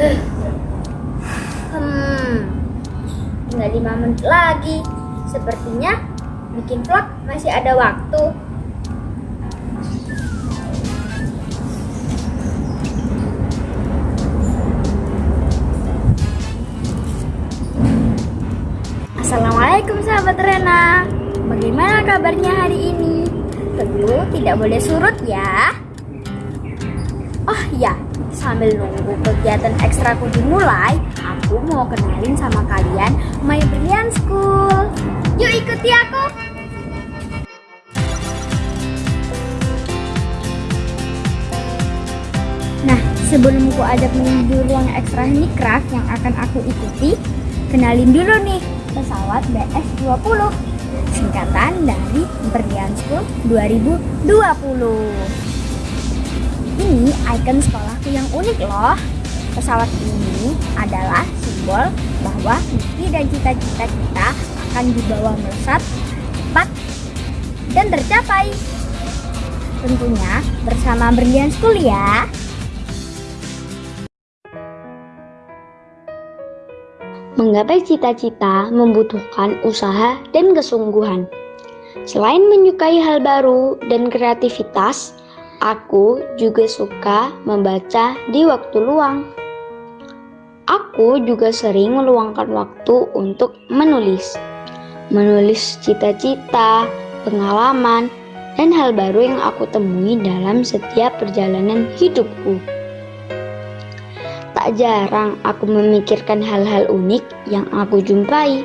Hmm, tinggal 5 menit lagi. Sepertinya bikin vlog masih ada waktu. Assalamualaikum sahabat Rena Bagaimana kabarnya hari ini? Tentu tidak boleh surut ya Oh ya, sambil nunggu kegiatan ekstraku dimulai Aku mau kenalin sama kalian My Brilliant School. Yuk ikuti aku. Nah, sebelum ku ajak menuju ruang ekstra handicraft yang akan aku ikuti Kenalin dulu nih, pesawat BS-20 Singkatan dari Brilliant School 2020 Ini ikon sekolahku yang unik loh. Pesawat ini adalah simbol bahwa mimpi dan cita-cita kita akan dibawa melesat cepat dan tercapai. Tentunya bersama Brilliant School ya. Menggapai cita-cita membutuhkan usaha dan kesungguhan. Selain menyukai hal baru dan kreativitas, aku juga suka membaca di waktu luang. Aku juga sering meluangkan waktu untuk menulis. Menulis cita-cita, pengalaman, dan hal baru yang aku temui dalam setiap perjalanan hidupku. Tak jarang aku memikirkan hal-hal unik yang aku jumpai.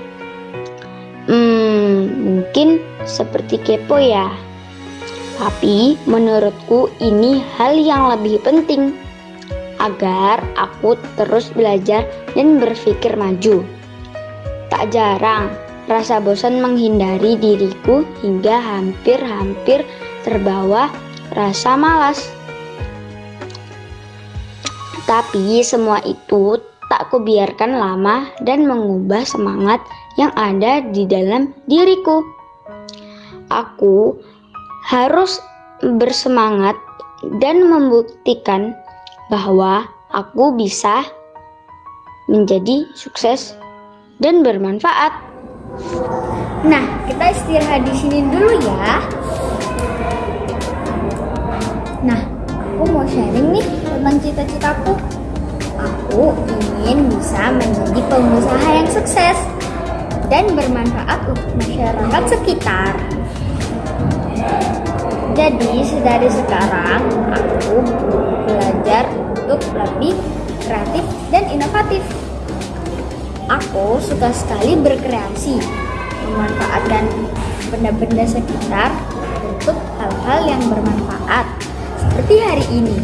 Hmm, mungkin seperti kepo ya. Tapi menurutku ini hal yang lebih penting agar aku terus belajar dan berpikir maju. Tak jarang rasa bosan menghindari diriku hingga hampir-hampir terbawa rasa malas. Tapi semua itu tak kubiarkan lama dan mengubah semangat yang ada di dalam diriku. Aku harus bersemangat dan membuktikan bahwa aku bisa menjadi sukses dan bermanfaat. Nah, kita istirahat di sini dulu ya. Nah, aku mau sharing nih tentang cita-citaku. Aku ingin bisa menjadi pengusaha yang sukses dan bermanfaat untuk masyarakat sekitar. Jadi, dari sekarang aku belajar untuk lebih kreatif dan inovatif. Aku suka sekali berkreasi, memanfaatkan benda-benda sekitar untuk hal-hal yang bermanfaat. Seperti hari ini,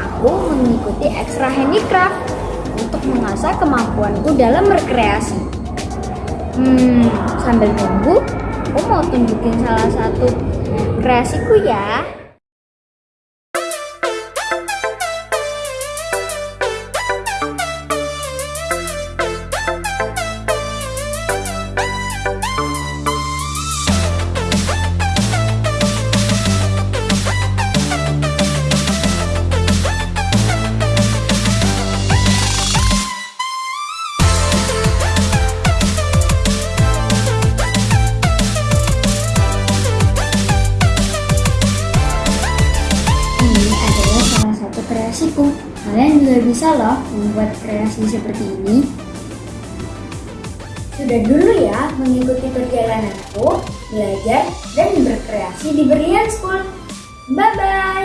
aku mengikuti extra handicraft untuk mengasah kemampuanku dalam berkreasi. Hmm, sambil nunggu, aku mau tunjukin salah satu kreasiku ya. Bisa loh membuat kreasi seperti ini. Sudah dulu ya mengikuti perjalananku, belajar, dan berkreasi di Brilliant School. Bye-bye.